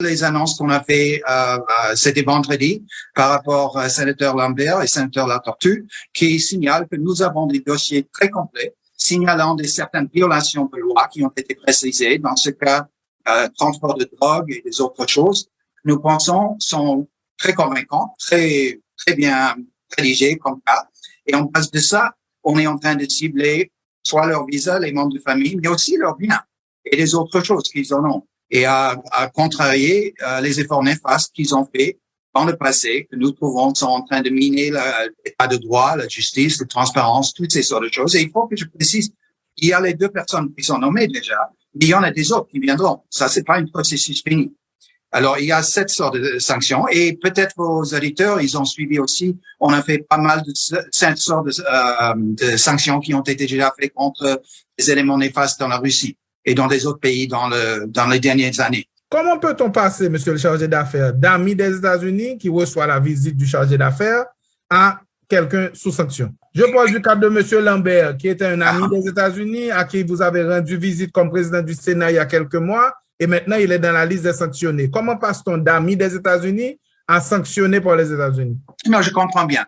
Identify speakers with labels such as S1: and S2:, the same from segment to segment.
S1: les annonces qu'on a fait, euh, euh, c'était vendredi, par rapport à sénateur Lambert et sénateur Latortue, qui signale que nous avons des dossiers très complets, signalant des certaines violations de loi qui ont été précisées, dans ce cas, euh, transport de drogue et des autres choses. Nous pensons sont très convaincants, très, très bien rédigés comme cas. Et en base de ça, on est en train de cibler soit leur visa, les membres de famille, mais aussi leurs biens et les autres choses qu'ils en ont et à, à contrarier euh, les efforts néfastes qu'ils ont fait dans le passé, que nous trouvons sont en train de miner l'état de droit, la justice, la transparence, toutes ces sortes de choses. Et il faut que je précise, il y a les deux personnes qui sont nommées déjà, mais il y en a des autres qui viendront. Ça, c'est pas un processus fini. Alors, il y a cette sorte de sanctions et peut-être vos auditeurs, ils ont suivi aussi. On a fait pas mal de cette sorte de, euh, de sanctions qui ont été déjà faites contre les éléments néfastes dans la Russie et dans des autres pays dans, le, dans les dernières années.
S2: Comment peut-on passer, monsieur le chargé d'affaires, d'amis des États-Unis qui reçoit la visite du chargé d'affaires à quelqu'un sous sanction? Je parle du cas de monsieur Lambert, qui était un ami ah. des États-Unis, à qui vous avez rendu visite comme président du Sénat il y a quelques mois, et maintenant il est dans la liste des sanctionnés. Comment passe-t-on d'amis des États-Unis à sanctionner pour les États-Unis?
S1: Non, je comprends bien.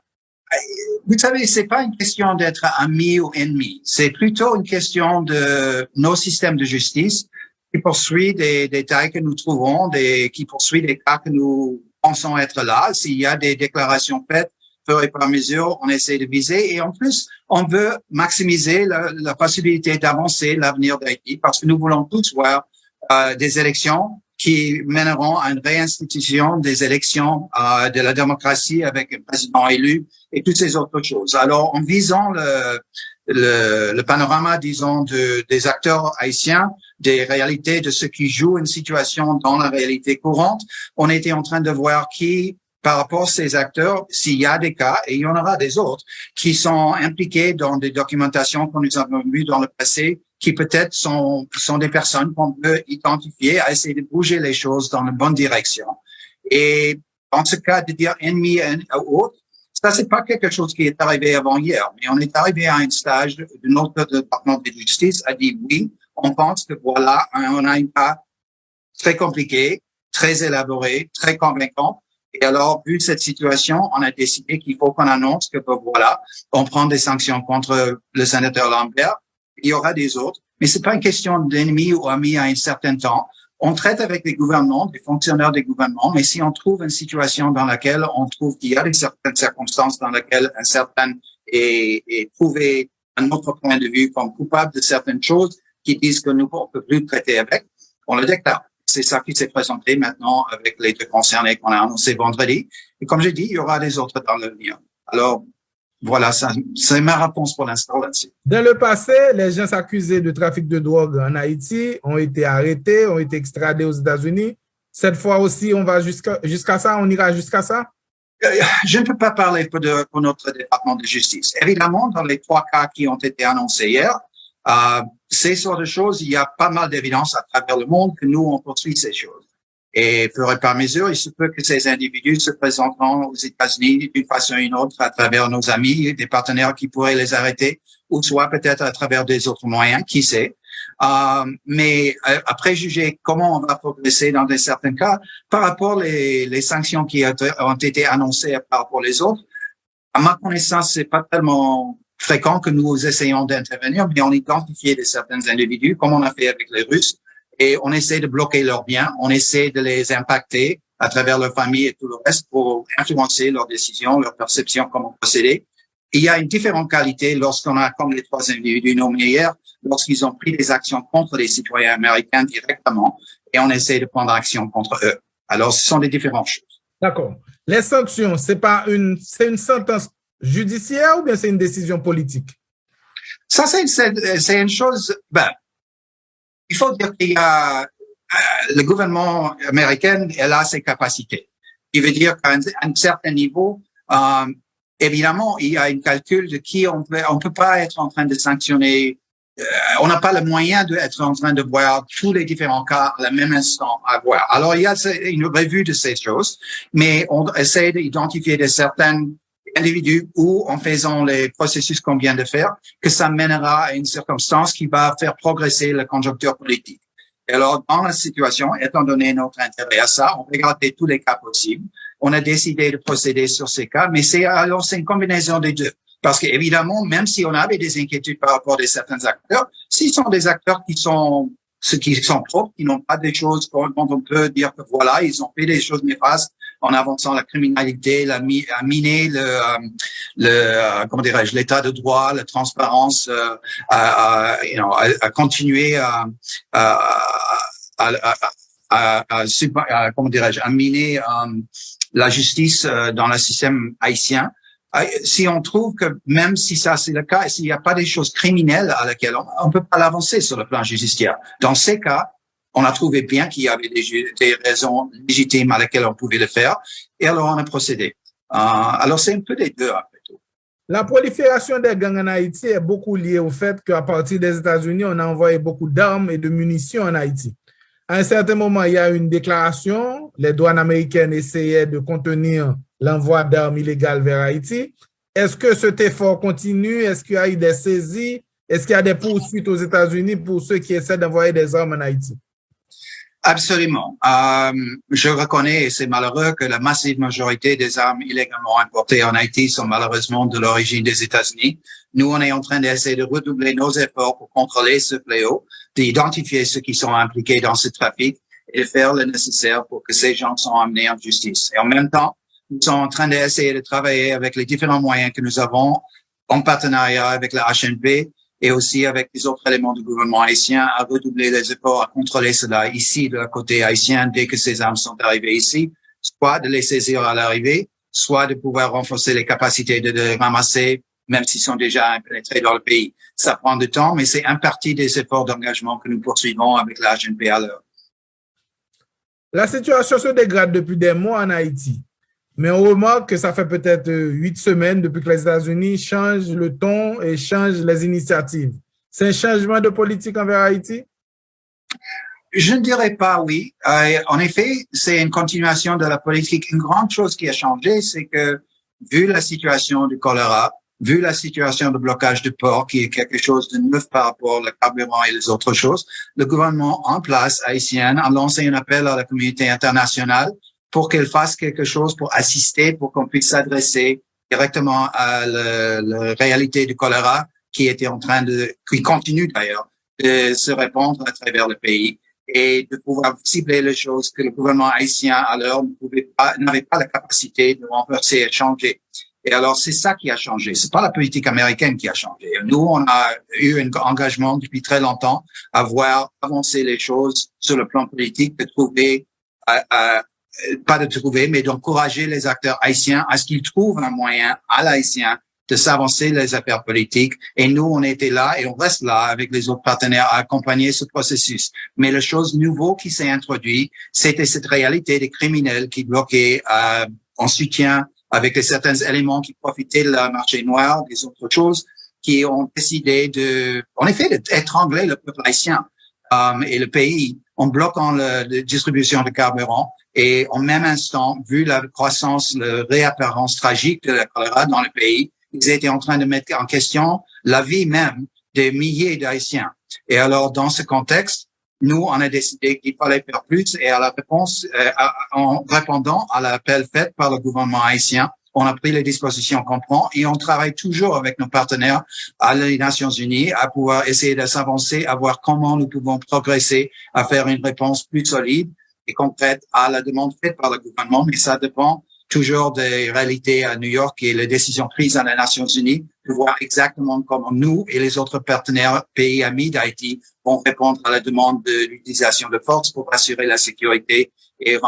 S1: Vous savez, c'est pas une question d'être ami ou ennemi. C'est plutôt une question de nos systèmes de justice qui poursuivent des détails que nous trouvons, des, qui poursuivent des cas que nous pensons être là. S'il y a des déclarations faites, fur et par mesure, on essaie de viser. Et en plus, on veut maximiser la, la possibilité d'avancer l'avenir d'Haïti parce que nous voulons tous voir euh, des élections qui mèneront à une réinstitution des élections euh, de la démocratie avec un président élu et toutes ces autres choses. Alors, en visant le, le, le panorama, disons, de, des acteurs haïtiens, des réalités de ceux qui jouent une situation dans la réalité courante, on était en train de voir qui par rapport à ces acteurs, s'il y a des cas, et il y en aura des autres, qui sont impliqués dans des documentations que nous avons vues dans le passé, qui peut-être sont, sont des personnes qu'on peut identifier à essayer de bouger les choses dans la bonne direction. Et en ce cas, de dire ennemi ou autre, ça, c'est pas quelque chose qui est arrivé avant hier, mais on est arrivé à un stage de notre département de justice a dit oui, on pense que voilà, on a un cas très compliqué, très élaboré, très convaincant. Et alors, vu cette situation, on a décidé qu'il faut qu'on annonce que voilà, on prend des sanctions contre le sénateur Lambert il y aura des autres, mais c'est pas une question d'ennemi ou ami à un certain temps. On traite avec les gouvernements, des fonctionnaires des gouvernements, mais si on trouve une situation dans laquelle on trouve qu'il y a des certaines circonstances dans lesquelles un certain est, est prouvé un autre point de vue comme coupable de certaines choses qui disent que nous ne peut plus traiter avec, on le déclare. C'est ça qui s'est présenté maintenant avec les deux concernés qu'on a annoncé vendredi. Et comme j'ai dit, il y aura des autres dans l'avenir. Alors, voilà, c'est ma réponse pour l'instant là-dessus.
S2: Dans le passé, les gens accusés de trafic de drogue en Haïti ont été arrêtés, ont été extradés aux États-Unis. Cette fois aussi, on va jusqu'à ça, on ira jusqu'à ça?
S1: Euh, je ne peux pas parler pour, de, pour, notre département de justice. Évidemment, dans les trois cas qui ont été annoncés hier, euh, ces sortes de choses, il y a pas mal d'évidence à travers le monde que nous, on poursuit ces choses. Et fur et à mesure, il se peut que ces individus se présenteront aux États-Unis d'une façon ou une autre à travers nos amis, des partenaires qui pourraient les arrêter, ou soit peut-être à travers des autres moyens, qui sait. Euh, mais euh, après juger comment on va progresser dans certains cas, par rapport les, les sanctions qui ont été annoncées par rapport les autres, à ma connaissance, c'est pas tellement fréquent que nous essayons d'intervenir, mais on identifie des certains individus, comme on a fait avec les Russes, et on essaie de bloquer leurs biens, on essaie de les impacter à travers leur famille et tout le reste pour influencer leurs décisions, leurs perceptions, comment procéder. il y a une différente qualité lorsqu'on a, comme les trois individus nommés hier, lorsqu'ils ont pris des actions contre les citoyens américains directement et on essaie de prendre action contre eux. Alors, ce sont des différentes choses.
S2: D'accord. Les sanctions, c'est pas une, c'est une sentence judiciaire ou bien c'est une décision politique?
S1: Ça, c'est une, une chose, ben, il faut dire qu'il y a euh, le gouvernement américain, elle a ses capacités. Il veut dire qu'à un, certain niveau, euh, évidemment, il y a un calcul de qui on peut, on peut pas être en train de sanctionner. Euh, on n'a pas le moyen d'être en train de voir tous les différents cas à la même instant à voir. Alors, il y a une revue de ces choses, mais on essaie d'identifier de certains individus ou en faisant les processus qu'on vient de faire, que ça mènera à une circonstance qui va faire progresser la conjoncture politique. Et alors, dans la situation, étant donné notre intérêt à ça, on regardait tous les cas possibles. On a décidé de procéder sur ces cas, mais c'est alors c'est une combinaison des deux. Parce qu'évidemment, même si on avait des inquiétudes par rapport à certains acteurs, s'ils sont des acteurs qui sont ceux qui sont propres, qui n'ont pas des choses dont on peut dire que voilà, ils ont fait des choses néfastes en avançant la criminalité, la, à miner le, euh, le euh, comment dirais-je, l'état de droit, la transparence, euh, à, you know, à, continuer à, à, à comment dirais-je, à miner la justice dans le système haïtien. Ah, si on trouve que même si ça c'est le cas, s'il n'y a pas des choses criminelles à laquelle on ne peut pas l'avancer sur le plan judiciaire. Dans ces cas, on a trouvé bien qu'il y avait des, raisons légitimes à laquelle on pouvait le faire, et alors on a procédé. Euh, alors c'est un peu des deux après tout.
S2: La prolifération des gangs en Haïti est beaucoup liée au fait qu'à partir des États-Unis, on a envoyé beaucoup d'armes et de munitions en Haïti. À un certain moment, il y a une déclaration, les douanes américaines essayaient de contenir l'envoi d'armes illégales vers Haïti. Est-ce que cet effort continue? Est-ce qu'il y a eu des saisies? Est-ce qu'il y a des poursuites aux États-Unis pour ceux qui essaient d'envoyer des armes en Haïti?
S1: Absolument. Euh, je reconnais, et c'est malheureux, que la massive majorité des armes illégalement importées en Haïti sont malheureusement de l'origine des États-Unis. Nous, on est en train d'essayer de redoubler nos efforts pour contrôler ce fléau, d'identifier ceux qui sont impliqués dans ce trafic et de faire le nécessaire pour que ces gens soient amenés en justice. Et en même temps, nous sommes en train d'essayer de travailler avec les différents moyens que nous avons en partenariat avec la HNP et aussi avec les autres éléments du gouvernement haïtien à redoubler les efforts à contrôler cela ici de la côté haïtien dès que ces armes sont arrivées ici, soit de les saisir à l'arrivée, soit de pouvoir renforcer les capacités de les ramasser même s'ils sont déjà pénétrés dans le pays. Ça prend du temps, mais c'est un parti des efforts d'engagement que nous poursuivons avec la HNP à l'heure.
S2: La situation se dégrade depuis des mois en Haïti. Mais on remarque que ça fait peut-être huit semaines depuis que les États-Unis changent le ton et changent les initiatives. C'est un changement de politique envers Haïti?
S1: Je ne dirais pas oui. Euh, en effet, c'est une continuation de la politique. Une grande chose qui a changé, c'est que vu la situation du choléra, vu la situation de blocage de port, qui est quelque chose de neuf par rapport au carburant et les autres choses, le gouvernement en place haïtien a lancé un appel à la communauté internationale pour qu'elle fasse quelque chose pour assister, pour qu'on puisse s'adresser directement à la, réalité du choléra qui était en train de, qui continue d'ailleurs, de se répandre à travers le pays et de pouvoir cibler les choses que le gouvernement haïtien pouvait pas, n'avait pas la capacité de renverser et changer. Et alors, c'est ça qui a changé. C'est pas la politique américaine qui a changé. Nous, on a eu un engagement depuis très longtemps à voir avancer les choses sur le plan politique, de trouver à, pas de trouver, mais d'encourager les acteurs haïtiens à ce qu'ils trouvent un moyen à l'haïtien de s'avancer les affaires politiques. Et nous, on était là et on reste là avec les autres partenaires à accompagner ce processus. Mais la chose nouveau qui s'est introduite, c'était cette réalité des criminels qui bloquaient euh, en soutien avec certains éléments qui profitaient de la marché noir, des autres choses, qui ont décidé de, en effet, d'étrangler le peuple haïtien euh, et le pays en bloquant la distribution de carburant et en même instant, vu la croissance, la réapparence tragique de la choléra dans le pays, ils étaient en train de mettre en question la vie même des milliers d'Haïtiens. Et alors, dans ce contexte, nous, on a décidé qu'il fallait faire plus et à la réponse, euh, en répondant à l'appel fait par le gouvernement haïtien, on a pris les dispositions qu'on prend et on travaille toujours avec nos partenaires à les Nations Unies à pouvoir essayer de s'avancer, à voir comment nous pouvons progresser, à faire une réponse plus solide et concrète à la demande faite par le gouvernement, mais ça dépend toujours des réalités à New York et les décisions prises à les Nations Unies, de voir exactement comment nous et les autres partenaires pays amis d'Haïti vont répondre à la demande de l'utilisation de force pour assurer la sécurité et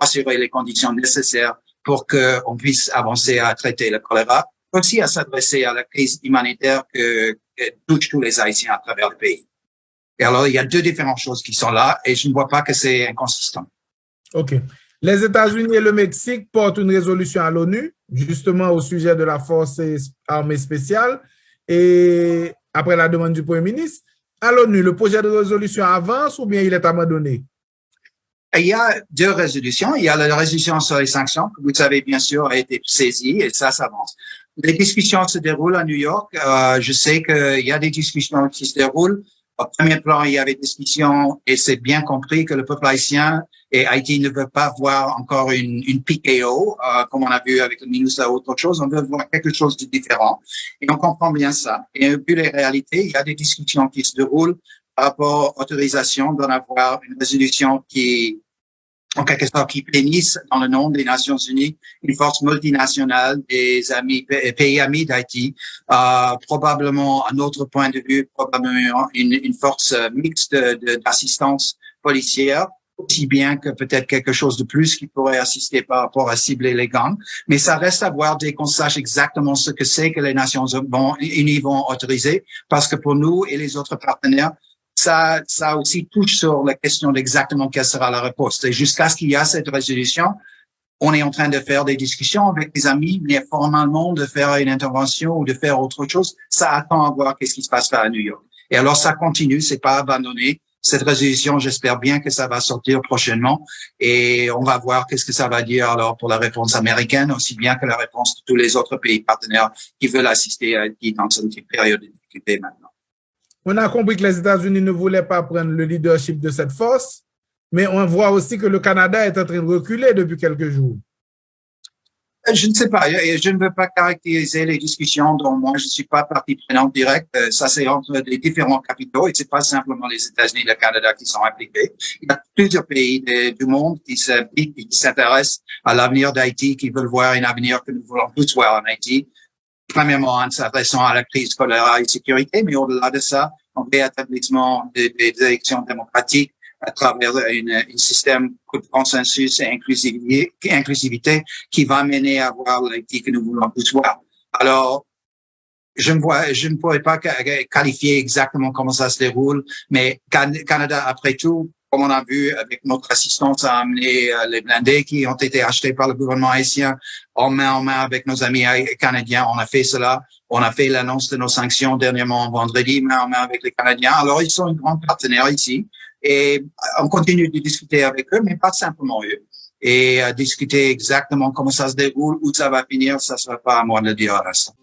S1: rassurer les conditions nécessaires pour qu'on puisse avancer à traiter le choléra, aussi à s'adresser à la crise humanitaire que, touche tous les Haïtiens à travers le pays. Et alors, il y a deux différentes choses qui sont là et je ne vois pas que c'est inconsistant.
S2: OK. Les États-Unis et le Mexique portent une résolution à l'ONU, justement au sujet de la force armée spéciale, et après la demande du Premier ministre. À l'ONU, le projet de résolution avance ou bien il est abandonné?
S1: Il y a deux résolutions. Il y a la résolution sur les sanctions, que vous savez bien sûr a été saisie et ça s'avance. Les discussions se déroulent à New York. Euh, je sais qu'il y a des discussions qui se déroulent Au premier plan, il y avait discussion et c'est bien compris que le peuple haïtien et Haïti ne veut pas voir encore une, une PKO, euh, comme on a vu avec le ministre ou autre chose. On veut voir quelque chose de différent. Et on comprend bien ça. Et vu les réalités, il y a des discussions qui se déroulent par rapport à l'autorisation d'en avoir une résolution qui en quelque sorte, qui bénissent dans le nom des Nations Unies une force multinationale des pays amis d'Haïti, euh, probablement, à notre point de vue, probablement une, une force mixte d'assistance policière, aussi bien que peut-être quelque chose de plus qui pourrait assister par rapport à cibler les gangs. Mais ça reste à voir dès qu'on sache exactement ce que c'est que les Nations Unies vont autoriser, parce que pour nous et les autres partenaires, ça, ça aussi touche sur la question d'exactement quelle sera la réponse. Et jusqu'à ce qu'il y ait cette résolution, on est en train de faire des discussions avec des amis, mais formellement de faire une intervention ou de faire autre chose, ça attend à voir qu'est-ce qui se passera à New York. Et alors ça continue, c'est pas abandonné. Cette résolution, j'espère bien que ça va sortir prochainement et on va voir qu'est-ce que ça va dire alors pour la réponse américaine, aussi bien que la réponse de tous les autres pays partenaires qui veulent assister à dans cette période de difficulté maintenant.
S2: On a compris que les États-Unis ne voulaient pas prendre le leadership de cette force, mais on voit aussi que le Canada est en train de reculer depuis quelques jours.
S1: Euh, je ne sais pas. Je ne veux pas caractériser les discussions dont moi je ne suis pas partie prenante directe. Euh, ça, c'est entre les différents capitaux et c'est pas simplement les États-Unis et le Canada qui sont impliqués. Il y a plusieurs pays du monde qui s'intéressent à l'avenir d'Haïti, qui veulent voir un avenir que nous voulons tous voir en Haïti premièrement en s'adressant à la crise choléra et sécurité, mais au-delà de ça, un rétablissement des, des élections démocratiques à travers un système de consensus et inclusivité, inclusivité qui va mener à voir l'Haïti que nous voulons tous voir. Alors, je ne vois, je ne pourrais pas qualifier exactement comment ça se déroule, mais Canada, après tout, comme on a vu avec notre assistance à amener euh, les blindés qui ont été achetés par le gouvernement haïtien en main en main avec nos amis canadiens. On a fait cela. On a fait l'annonce de nos sanctions dernièrement vendredi, main en main avec les Canadiens. Alors, ils sont un grand partenaire ici et on continue de discuter avec eux, mais pas simplement eux. Et euh, discuter exactement comment ça se déroule, où ça va finir, ça ne sera pas à moi de le dire à l'instant.